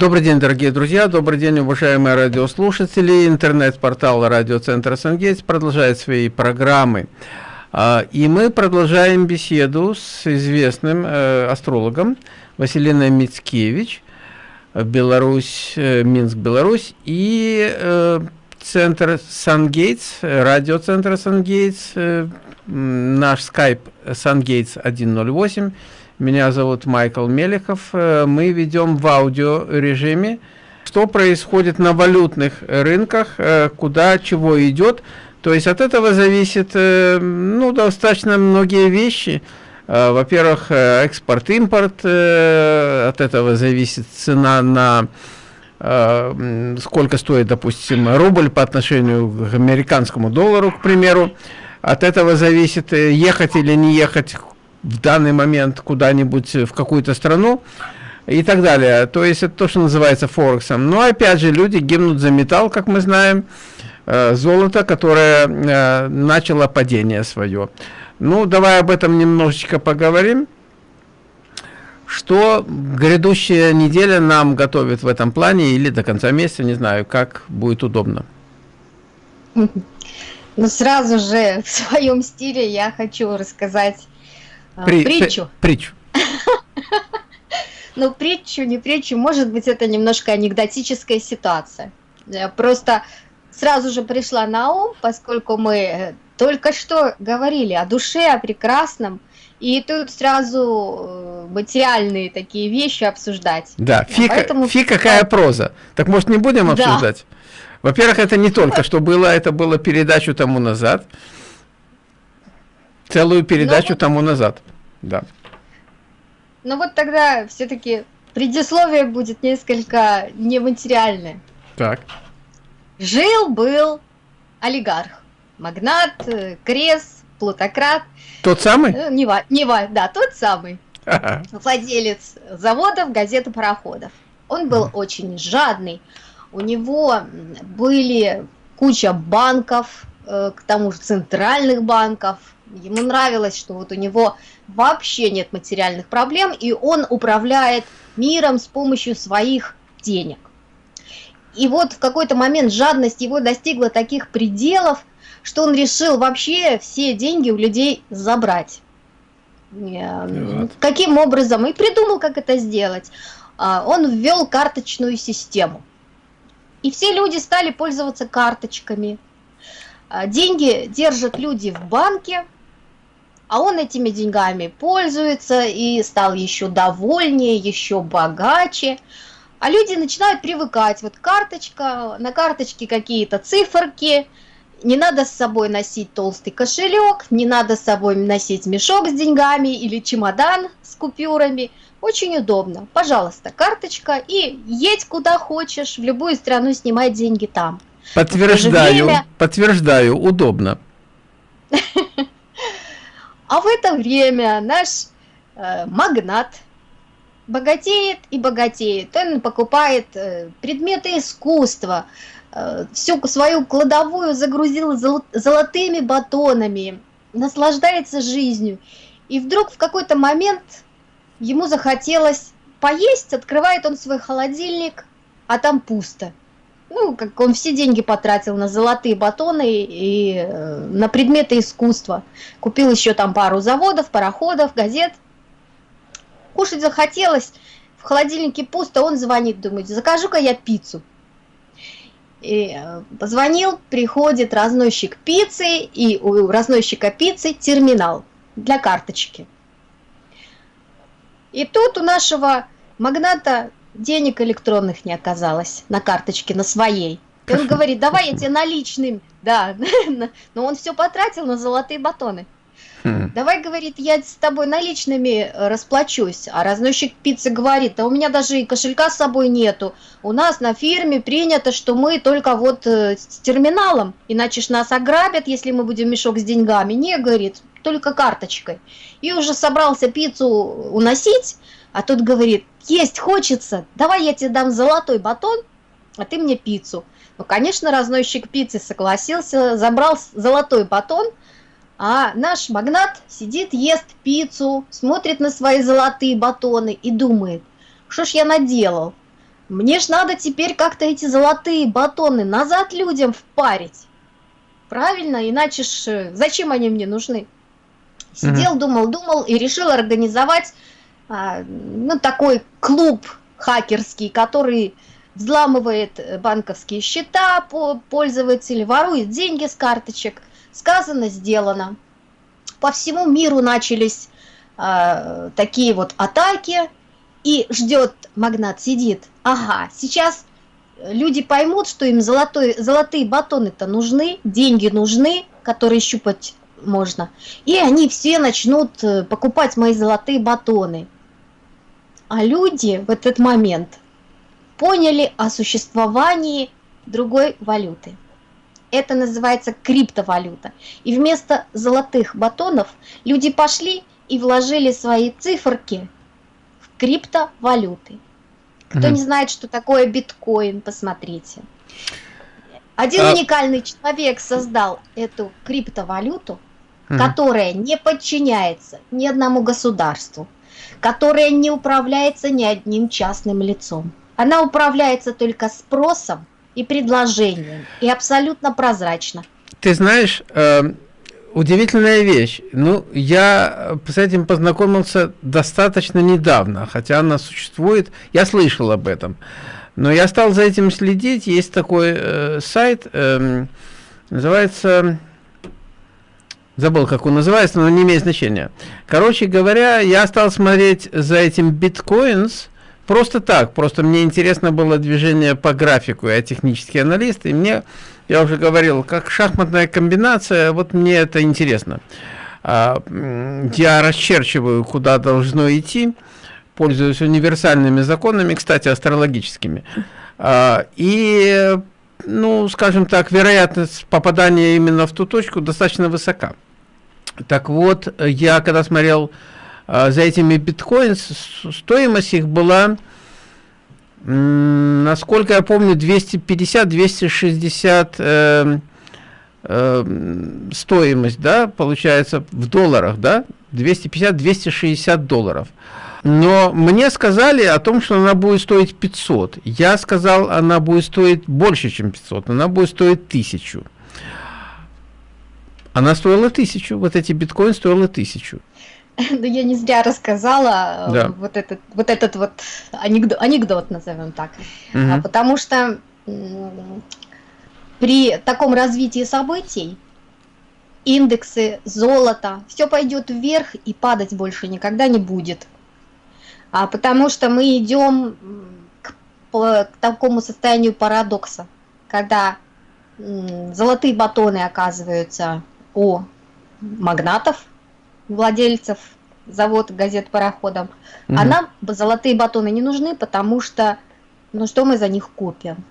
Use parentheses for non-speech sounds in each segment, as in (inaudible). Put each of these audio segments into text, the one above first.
Добрый день, дорогие друзья, добрый день, уважаемые радиослушатели. Интернет-портал радиоцентра «Сангейтс» продолжает свои программы. А, и мы продолжаем беседу с известным э, астрологом Василиной Мицкевич, Беларусь, э, Минск, Беларусь, и э, центр Сангейтс, радиоцентр Сангейтс, наш скайп Сангейтс 108, меня зовут Майкл Мелехов. Э, мы ведем в аудио режиме, что происходит на валютных рынках, э, куда чего идет. То есть от этого зависит э, ну, достаточно многие вещи. Во-первых, экспорт-импорт, от этого зависит цена на сколько стоит, допустим, рубль по отношению к американскому доллару, к примеру. От этого зависит, ехать или не ехать в данный момент куда-нибудь в какую-то страну и так далее. То есть это то, что называется Форексом. Но опять же, люди гибнут за металл, как мы знаем, э, золото, которое э, начало падение свое. Ну, давай об этом немножечко поговорим. Что грядущая неделя нам готовит в этом плане или до конца месяца, не знаю, как будет удобно. Ну, сразу же в своем стиле я хочу рассказать При, притчу. (laughs) Притчу. Ну, притчу, не притчу, может быть, это немножко анекдотическая ситуация. Просто сразу же пришла на ум, поскольку мы э, только что говорили о душе, о прекрасном, и тут сразу э, материальные такие вещи обсуждать. Да, фи, Поэтому... фи какая проза. Так может не будем обсуждать? Да. Во-первых, это не только что было, это было передачу тому назад. Целую передачу ну, тому назад, да. Ну вот тогда все-таки предисловие будет несколько нематериальное. Так. Жил-был олигарх, магнат, э, крес, плутократ. Тот самый? Э, не, не, да, тот самый. Ага. Владелец заводов, газет и пароходов. Он был mm. очень жадный. У него были куча банков, э, к тому же центральных банков, Ему нравилось, что вот у него вообще нет материальных проблем, и он управляет миром с помощью своих денег. И вот в какой-то момент жадность его достигла таких пределов, что он решил вообще все деньги у людей забрать. Вот. Каким образом? И придумал, как это сделать. А, он ввел карточную систему. И все люди стали пользоваться карточками. А, деньги держат люди в банке, а он этими деньгами пользуется и стал еще довольнее, еще богаче. А люди начинают привыкать. Вот карточка, на карточке какие-то циферки, не надо с собой носить толстый кошелек, не надо с собой носить мешок с деньгами или чемодан с купюрами. Очень удобно. Пожалуйста, карточка и едь куда хочешь, в любую страну снимай деньги там. Подтверждаю, время... подтверждаю, удобно. (laughs) А в это время наш э, магнат богатеет и богатеет. Он покупает э, предметы искусства, э, всю свою кладовую загрузил золот, золотыми батонами, наслаждается жизнью. И вдруг в какой-то момент ему захотелось поесть, открывает он свой холодильник, а там пусто ну, как он все деньги потратил на золотые батоны и э, на предметы искусства. Купил еще там пару заводов, пароходов, газет. Кушать захотелось, в холодильнике пусто, он звонит, думает, закажу-ка я пиццу. И э, позвонил, приходит разносчик пиццы, и у разносчика пиццы терминал для карточки. И тут у нашего магната денег электронных не оказалось на карточке, на своей. И он говорит, давай я тебе наличным, да, (laughs) но он все потратил на золотые батоны. Хм. Давай, говорит, я с тобой наличными расплачусь. А разносчик пиццы говорит, да у меня даже и кошелька с собой нету. У нас на фирме принято, что мы только вот э, с терминалом, иначе ж нас ограбят, если мы будем мешок с деньгами. Не, говорит, только карточкой. И уже собрался пиццу уносить, а тут говорит, есть хочется, давай я тебе дам золотой батон, а ты мне пиццу. Ну, конечно, разносчик пиццы согласился, забрал золотой батон, а наш магнат сидит, ест пиццу, смотрит на свои золотые батоны и думает, что ж я наделал? мне ж надо теперь как-то эти золотые батоны назад людям впарить. Правильно, иначе ж э, зачем они мне нужны? Сидел, думал, думал и решил организовать ну, такой клуб хакерский, который взламывает э, банковские счета пользователей, ворует деньги с карточек. Сказано, сделано. По всему миру начались э, такие вот атаки, и ждет магнат, сидит. Ага, сейчас люди поймут, что им золотой, золотые батоны-то нужны, деньги нужны, которые щупать можно. И они все начнут э, покупать мои золотые батоны. А люди в этот момент поняли о существовании другой валюты. Это называется криптовалюта. И вместо золотых батонов люди пошли и вложили свои циферки в криптовалюты. Кто mm не знает, что такое биткоин, посмотрите. Один а... уникальный человек создал эту криптовалюту, mm которая не подчиняется ни одному государству, которая не управляется ни одним частным лицом. Она управляется только спросом и предложением, и абсолютно прозрачно. Ты знаешь, э, удивительная вещь. Ну, я с этим познакомился достаточно недавно, хотя она существует. Я слышал об этом. Но я стал за этим следить. Есть такой э, сайт, э, называется... Забыл, как он называется, но не имеет значения. Короче говоря, я стал смотреть за этим биткоинс, Просто так, просто мне интересно было движение по графику, я технический аналист, и мне, я уже говорил, как шахматная комбинация, вот мне это интересно. А, я расчерчиваю, куда должно идти, пользуюсь универсальными законами, кстати, астрологическими. А, и, ну, скажем так, вероятность попадания именно в ту точку достаточно высока. Так вот, я когда смотрел а, за этими биткоин, стоимость их была, насколько я помню, 250-260 э, э, стоимость, да, получается в долларах, да, 250-260 долларов. Но мне сказали о том, что она будет стоить 500. Я сказал, она будет стоить больше, чем 500. Она будет стоить 1000. Она стоила 1000. Вот эти биткоины стоила 1000. Ну, я не зря рассказала э, да. вот этот вот этот вот анекдот, анекдот назовем так, угу. потому что при таком развитии событий индексы золота все пойдет вверх и падать больше никогда не будет, а потому что мы идем к, к такому состоянию парадокса, когда золотые батоны оказываются у магнатов владельцев завод газет пароходом, угу. а нам золотые батоны не нужны, потому что, ну что мы за них купим?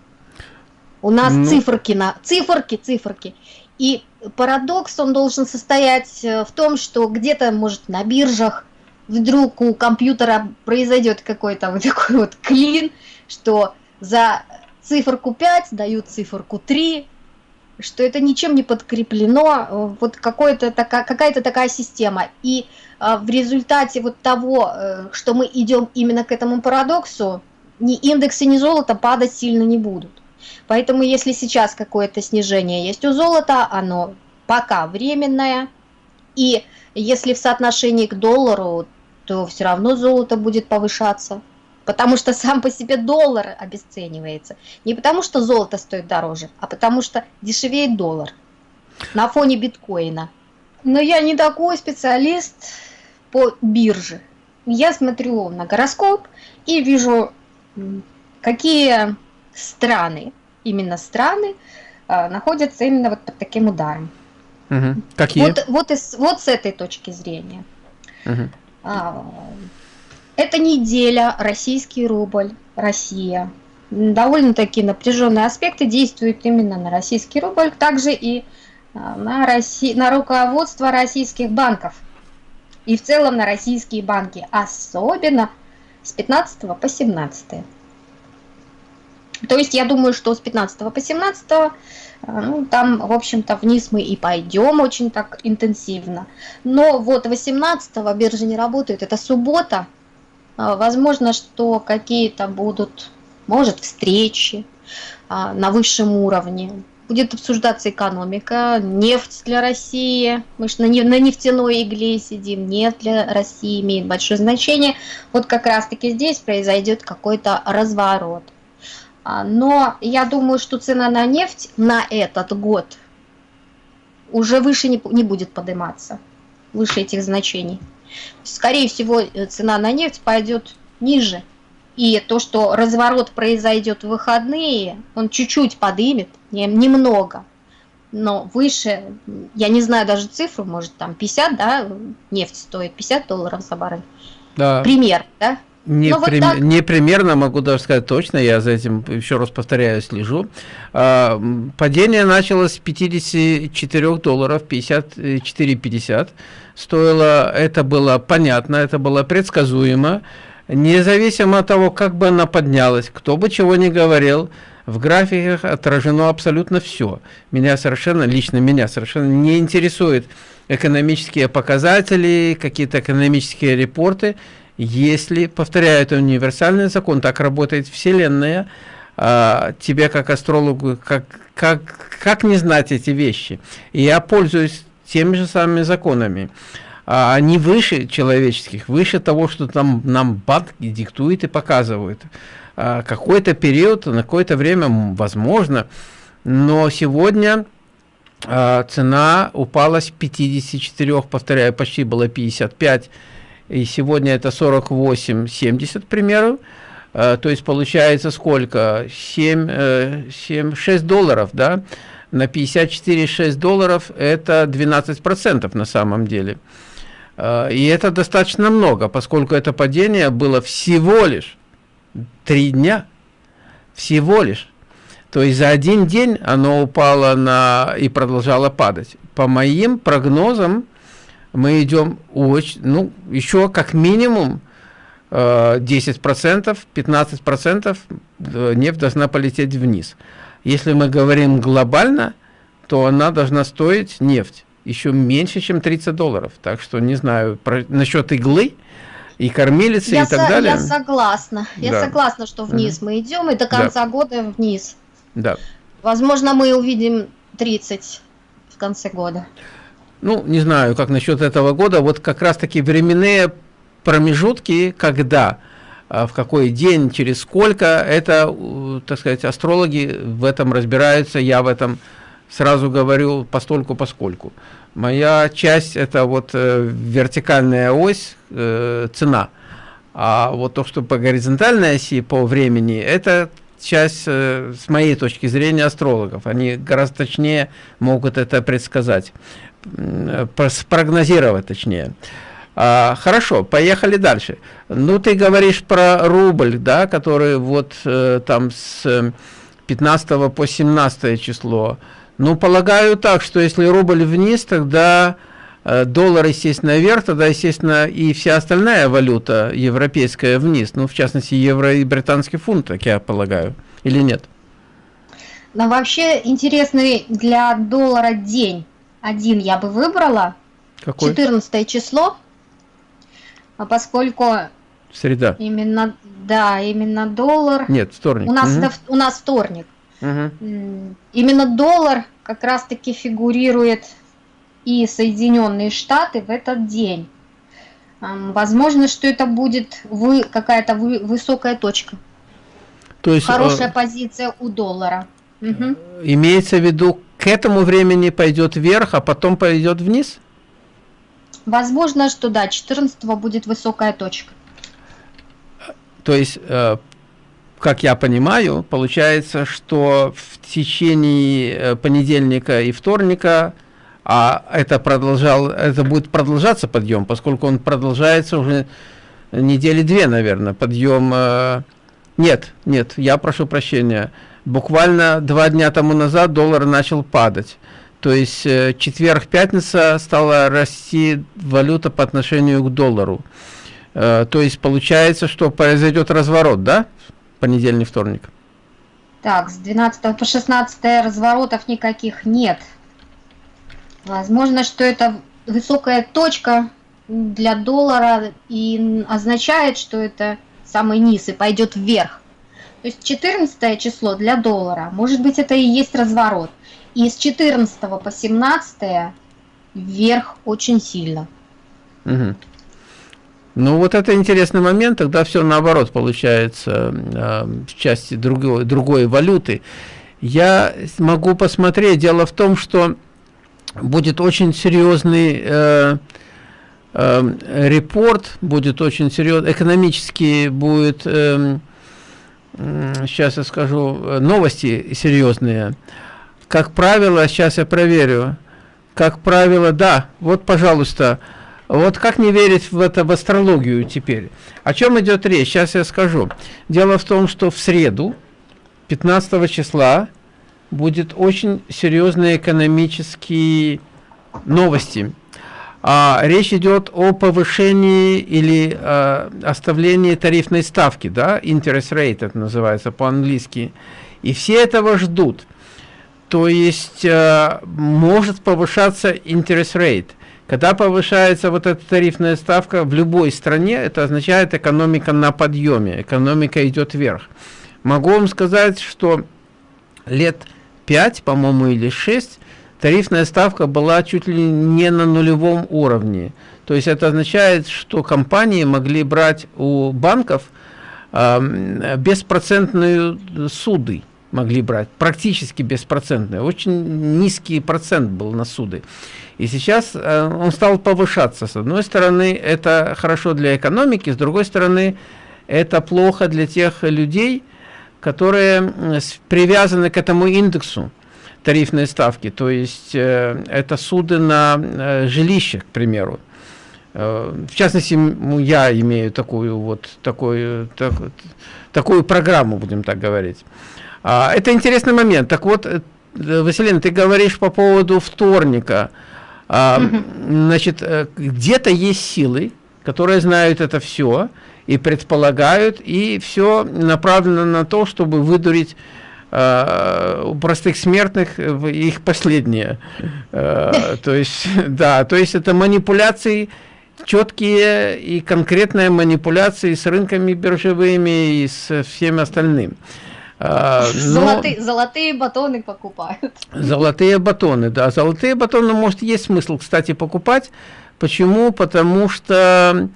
У нас ну... циферки на циферки, циферки. И парадокс, он должен состоять э, в том, что где-то, может, на биржах вдруг у компьютера произойдет какой-то вот такой вот клин, что за циферку 5 дают циферку 3, что это ничем не подкреплено, э, вот какая-то такая, какая-то такая система. И э, в результате вот того, э, что мы идем именно к этому парадоксу, ни индексы, ни золото падать сильно не будут. Поэтому если сейчас какое-то снижение есть у золота, оно пока временное. И если в соотношении к доллару, то все равно золото будет повышаться потому что сам по себе доллар обесценивается. Не потому что золото стоит дороже, а потому что дешевеет доллар на фоне биткоина. Но я не такой специалист по бирже. Я смотрю на гороскоп и вижу, какие страны, именно страны, а, находятся именно вот под таким ударом. Угу. Какие? Вот, вот, из, вот с этой точки зрения. Угу. Это неделя, российский рубль, Россия. Довольно-таки напряженные аспекты действуют именно на российский рубль, также и а, на, Росси... на руководство российских банков. И в целом на российские банки, особенно с 15 по 17. То есть я думаю, что с 15 по 17, а, ну, там, в общем-то, вниз мы и пойдем очень так интенсивно. Но вот 18 биржа не работает, это суббота, возможно, что какие-то будут может встречи а, на высшем уровне. Будет обсуждаться экономика, нефть для России. Мы же на нефтяной игле сидим. Нефть для России имеет большое значение. Вот как раз-таки здесь произойдет какой-то разворот. А, но я думаю, что цена на нефть на этот год уже выше не, не будет подниматься, выше этих значений. Скорее всего, э, цена на нефть пойдет ниже. И то, что разворот произойдет в выходные, он чуть-чуть подымет, немного. Но выше, я не знаю даже цифру, может там 50, да, нефть стоит 50 долларов за баррель. Да. Пример, да? Не, ну, прим... вот не примерно, могу даже сказать точно, я за этим, еще раз повторяю, слежу. А, падение началось с 54 долларов, 54,50 стоило, это было понятно, это было предсказуемо, независимо от того, как бы она поднялась, кто бы чего ни говорил, в графиках отражено абсолютно все. Меня совершенно, лично меня совершенно не интересует экономические показатели, какие-то экономические репорты, если, повторяю, это универсальный закон, так работает Вселенная, а, тебе как астрологу, как, как, как не знать эти вещи? Я пользуюсь теми же самыми законами. А, они выше человеческих, выше того, что там нам банки диктует и показывают. А, какой-то период, на какое-то время, возможно, но сегодня а, цена упала с 54, повторяю, почти было 55 и сегодня это 48,70, к примеру, э, то есть получается сколько? 7, 7, 6 долларов, да? На 54,6 долларов это 12% на самом деле. Э, и это достаточно много, поскольку это падение было всего лишь 3 дня. Всего лишь. То есть за один день оно упало на и продолжало падать. По моим прогнозам, мы идем очень, ну, еще как минимум 10%, 15% э, нефть должна полететь вниз. Если мы говорим глобально, то она должна стоить, нефть, еще меньше, чем 30 долларов. Так что не знаю, про, насчет иглы и кормилицы я и так далее. Я согласна. Я да. согласна, что вниз угу. мы идем, и до конца да. года вниз. Да. Возможно, мы увидим 30 в конце года ну, не знаю, как насчет этого года, вот как раз-таки временные промежутки, когда, а, в какой день, через сколько, это, так сказать, астрологи в этом разбираются, я в этом сразу говорю постольку поскольку. Моя часть это вот э, вертикальная ось, э, цена, а вот то, что по горизонтальной оси, по времени, это часть, э, с моей точки зрения, астрологов. Они гораздо точнее могут это предсказать спрогнозировать точнее. А, хорошо, поехали дальше. Ну, ты говоришь про рубль, да, который вот э, там с 15 по 17 число. Ну, полагаю так, что если рубль вниз, тогда э, доллар, естественно, вверх, тогда, естественно, и вся остальная валюта европейская вниз. Ну, в частности, евро и британский фунт, так я полагаю. Или нет? Но вообще интересный для доллара день один я бы выбрала. Какой? 14 число. А поскольку... Среда. Именно, да, именно доллар. Нет, вторник. У нас, угу. это, у нас вторник. Угу. Именно доллар как раз-таки фигурирует и Соединенные Штаты в этот день. Возможно, что это будет вы, какая-то вы, высокая точка. То есть, Хорошая э, позиция у доллара. Угу. Имеется в виду к этому времени пойдет вверх, а потом пойдет вниз? Возможно, что да, 14 будет высокая точка. То есть, э, как я понимаю, получается, что в течение э, понедельника и вторника, а это, продолжал, это будет продолжаться подъем, поскольку он продолжается уже недели две, наверное, подъем... Э, нет, нет, я прошу прощения. Буквально два дня тому назад доллар начал падать. То есть э, четверг-пятница стала расти валюта по отношению к доллару. Э, то есть получается, что произойдет разворот, да? Понедельник, вторник. Так, с 12 по 16 разворотов никаких нет. Возможно, что это высокая точка для доллара и означает, что это самый низ и пойдет вверх. То есть 14 число для доллара, может быть, это и есть разворот. И с 14 по 17 вверх очень сильно. Угу. Ну вот это интересный момент, тогда все наоборот получается э, в части другой, другой валюты. Я могу посмотреть, дело в том, что будет очень серьезный э, э, репорт, будет очень серьезный, экономический будет, э, сейчас я скажу, новости серьезные. Как правило, сейчас я проверю, как правило, да, вот, пожалуйста, вот как не верить в это, в астрологию теперь? О чем идет речь? Сейчас я скажу. Дело в том, что в среду, 15 числа, будет очень серьезные экономические новости. А, речь идет о повышении или а, оставлении тарифной ставки, да, interest rate это называется по-английски. И все этого ждут. То есть а, может повышаться interest rate. Когда повышается вот эта тарифная ставка в любой стране, это означает экономика на подъеме, экономика идет вверх. Могу вам сказать, что лет 5, по-моему, или 6 тарифная ставка была чуть ли не на нулевом уровне. То есть это означает, что компании могли брать у банков э, беспроцентные суды могли брать, практически беспроцентные. Очень низкий процент был на суды. И сейчас э, он стал повышаться. С одной стороны, это хорошо для экономики, с другой стороны, это плохо для тех людей, которые привязаны к этому индексу тарифной ставки. То есть э, это суды на э, жилище, к примеру. В частности, я имею такую вот такую, так, такую программу, будем так говорить. А, это интересный момент. Так вот, Василина, ты говоришь по поводу вторника. А, значит, э, где-то есть силы, которые знают это все и предполагают, и все направлено на то, чтобы выдурить э, у простых смертных их последнее. Э, (laughs) то есть, да, то есть это манипуляции четкие и конкретные манипуляции с рынками биржевыми и с всем остальным. А, золотые, золотые батоны покупают. Золотые батоны, да. Золотые батоны, может, есть смысл, кстати, покупать. Почему? Потому что,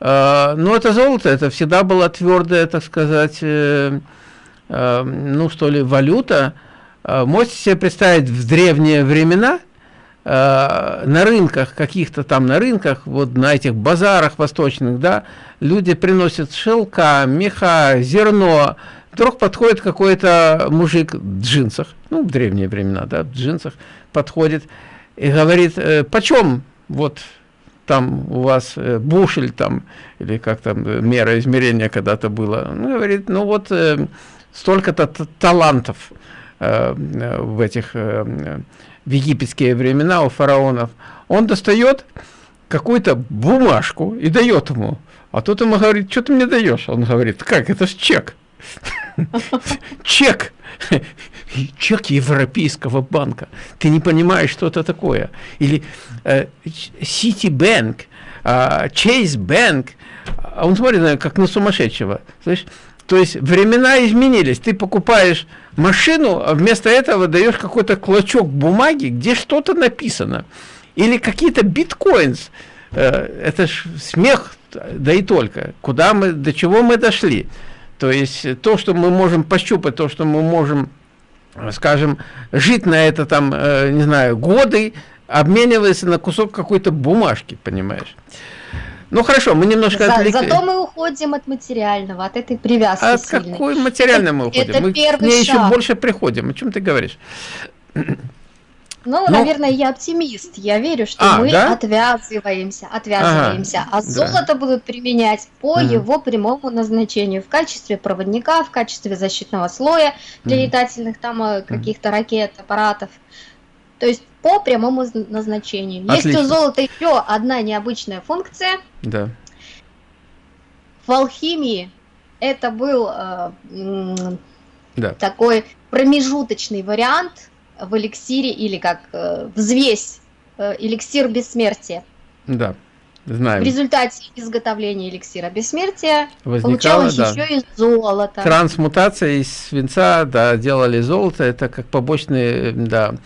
э, ну, это золото, это всегда была твердая, так сказать, э, э, ну, что ли, валюта. Можете себе представить, в древние времена на рынках, каких-то там на рынках, вот на этих базарах восточных, да, люди приносят шелка, меха, зерно, Вдруг подходит какой-то мужик в джинсах, ну, в древние времена, да, в джинсах, подходит и говорит, почем вот там у вас э, бушель там, или как там э, мера измерения когда-то было. Ну, говорит, ну вот э, столько-то талантов в этих в египетские времена у фараонов. Он достает какую-то бумажку и дает ему. А тот ему говорит, что ты мне даешь? Он говорит, как, это ж чек. (laughs) Чек. Чек Европейского банка. Ты не понимаешь, что это такое. Или э, Citibank, э, Chase Bank. А он смотрит как на сумасшедшего. Слышь? То есть времена изменились. Ты покупаешь машину, а вместо этого даешь какой-то клочок бумаги, где что-то написано. Или какие-то биткоинс. Э, это ж смех, да и только. Куда мы, до чего мы дошли? То есть то, что мы можем пощупать, то, что мы можем, скажем, жить на это там, э, не знаю, годы, обменивается на кусок какой-то бумажки, понимаешь? Ну хорошо, мы немножко За, отвлекли. Зато мы уходим от материального, от этой привязки. От сильной. какой материальной мы уходим? Это мы первый к ней шаг. еще больше приходим. О чем ты говоришь? Ну, ну, наверное, я оптимист. Я верю, что а, мы да? отвязываемся, отвязываемся. Ага, а золото да. будут применять по угу. его прямому назначению в качестве проводника, в качестве защитного слоя для угу. летательных там э, каких-то ракет, аппаратов. То есть по прямому назначению. Отлично. Есть у золота еще одна необычная функция. Да. В алхимии это был э, да. такой промежуточный вариант в эликсире или как э, взвесь, э, эликсир бессмертия. Да. Знаем. В результате изготовления эликсира бессмертия Возникало, получалось да. еще и золото. Трансмутация из свинца, да, делали золото, это как побочный, да,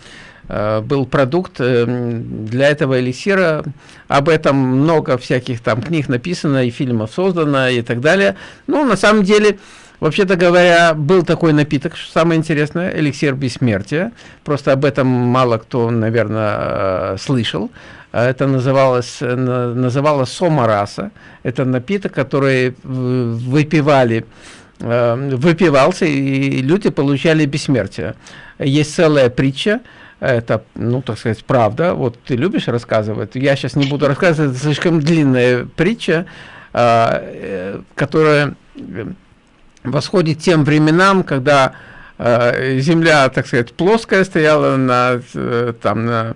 э, был продукт э, для этого эликсира. Об этом много всяких там книг написано и фильмов создано и так далее. Ну, на самом деле, Вообще-то говоря, был такой напиток, самое интересное, эликсир бессмертия. Просто об этом мало кто, наверное, э, слышал. Это называлось, называлось сомараса. Это напиток, который выпивали, э, выпивался, и люди получали бессмертие. Есть целая притча, это, ну, так сказать, правда. Вот ты любишь рассказывать. Я сейчас не буду рассказывать, это слишком длинная притча, э, которая восходит тем временам, когда э, Земля, так сказать, плоская стояла на, э, там, на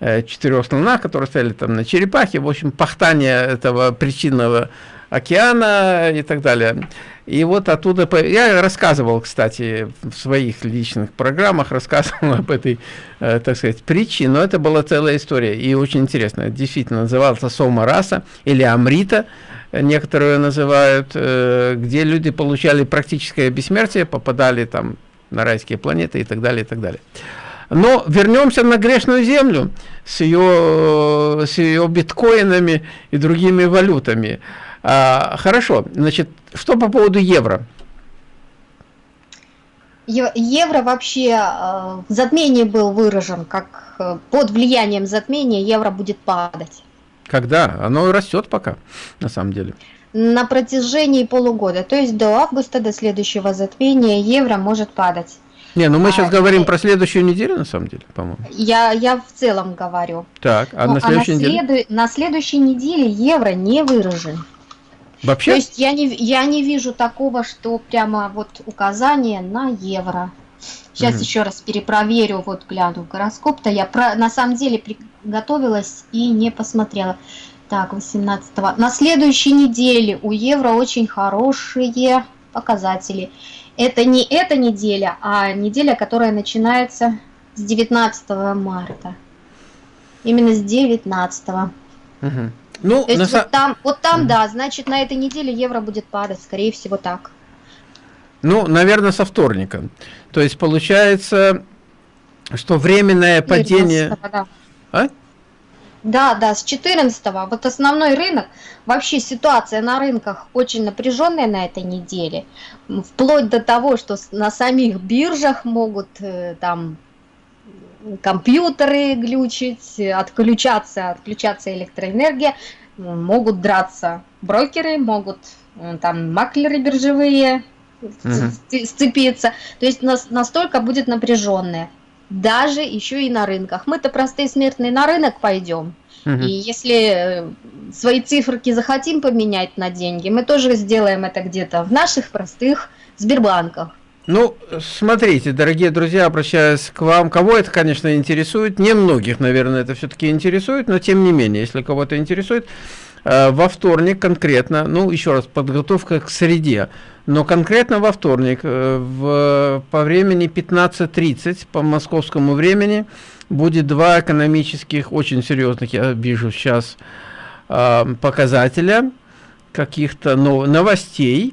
э, четырех слонах, которые стояли там на черепахе, в общем, пахтание этого причинного океана и так далее. И вот оттуда, я рассказывал, кстати, в своих личных программах, рассказывал (laughs) об этой, э, так сказать, притче, но это была целая история, и очень интересно. Действительно, назывался Сома Раса или Амрита, некоторые называют, э, где люди получали практическое бессмертие, попадали там на райские планеты и так далее, и так далее. Но вернемся на грешную землю с ее, с ее биткоинами и другими валютами. А, хорошо, значит, что по поводу евро? Евро вообще э, в затмении был выражен, как э, под влиянием затмения евро будет падать. Когда? Оно растет пока, на самом деле. На протяжении полугода, то есть до августа, до следующего затмения, евро может падать. Не, ну мы а, сейчас говорим и... про следующую неделю, на самом деле, по-моему. Я, я в целом говорю. Так, а ну, на следующей а на неделе? Следу... На следующей неделе евро не выражен. Вообще? То есть я не, я не вижу такого, что прямо вот указание на евро. Сейчас угу. еще раз перепроверю, вот гляну гороскоп-то. Я про, на самом деле готовилась и не посмотрела. Так, 18 -го. На следующей неделе у евро очень хорошие показатели. Это не эта неделя, а неделя, которая начинается с 19 марта. Именно с 19. Угу. Ну, То есть вот там, вот там, угу. да, значит, на этой неделе евро будет падать, скорее всего, так. Ну, наверное, со вторника. То есть получается, что временное падение... Да. А? Да, да, с 14 -го. Вот основной рынок, вообще ситуация на рынках очень напряженная на этой неделе. Вплоть до того, что на самих биржах могут э, там компьютеры глючить, отключаться, отключаться электроэнергия, могут драться брокеры, могут там маклеры биржевые угу. сцепиться. То есть нас настолько будет напряженная даже еще и на рынках. Мы-то простые смертные на рынок пойдем. Угу. И если э, свои циферки захотим поменять на деньги, мы тоже сделаем это где-то в наших простых Сбербанках. Ну, смотрите, дорогие друзья, обращаюсь к вам. Кого это, конечно, интересует, не многих, наверное, это все-таки интересует, но тем не менее, если кого-то интересует, во вторник конкретно, ну, еще раз, подготовка к среде, но конкретно во вторник э, в, по времени 15.30 по московскому времени будет два экономических, очень серьезных, я вижу сейчас, э, показателя каких-то новостей,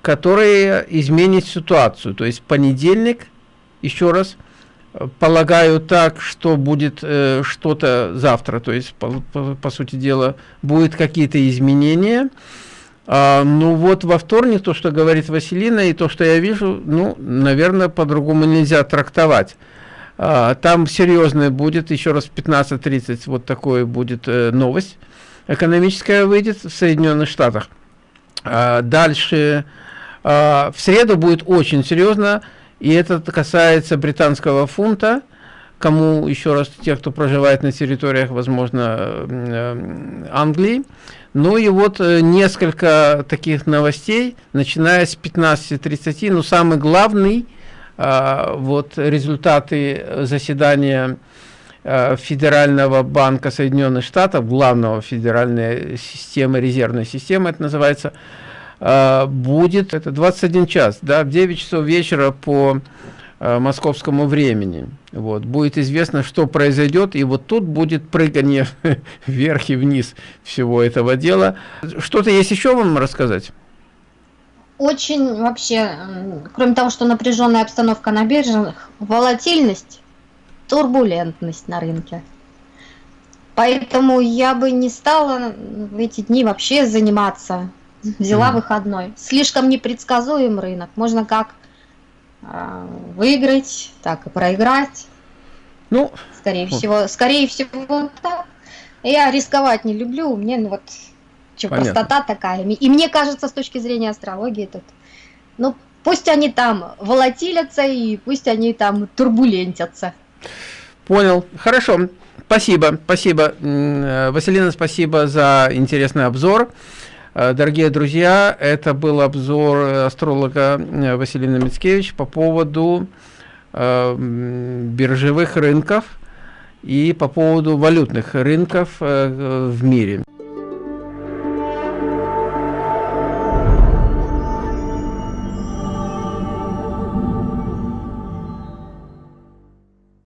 которые изменят ситуацию. То есть понедельник, еще раз, полагаю так, что будет э, что-то завтра, то есть, по, по, по сути дела, будет какие-то изменения, а, ну вот во вторник то, что говорит Василина, и то, что я вижу, ну, наверное, по-другому нельзя трактовать. А, там серьезная будет, еще раз в 15.30 вот такое будет э, новость экономическая выйдет в Соединенных Штатах. А, дальше а, в среду будет очень серьезно, и это касается британского фунта, кому еще раз, тех, кто проживает на территориях, возможно, э, Англии. Ну и вот э, несколько таких новостей, начиная с 15.30. Ну, самый главный, а, вот результаты заседания э, Федерального банка Соединенных Штатов, главного федеральной системы, резервной системы это называется, а, будет, это 21 час, да, в 9 часов вечера по э, московскому времени. Вот, будет известно, что произойдет, и вот тут будет прыгание (laughs) вверх и вниз всего этого дела. Что-то есть еще вам рассказать? Очень вообще, кроме того, что напряженная обстановка на биржах, волатильность, турбулентность на рынке. Поэтому я бы не стала в эти дни вообще заниматься. Взяла mm. выходной. Слишком непредсказуем рынок. Можно как э, выиграть, так и проиграть. Ну, скорее вот. всего, скорее всего так. Я рисковать не люблю. Мне ну, вот что, простота такая. И мне кажется, с точки зрения астрологии, тут, ну, пусть они там волатилятся и пусть они там турбулентятся. Понял. Хорошо. Спасибо, спасибо. Василина, спасибо за интересный обзор. Э, дорогие друзья, это был обзор астролога э, Василины Мицкевич по поводу э, биржевых рынков и по поводу валютных рынков в мире.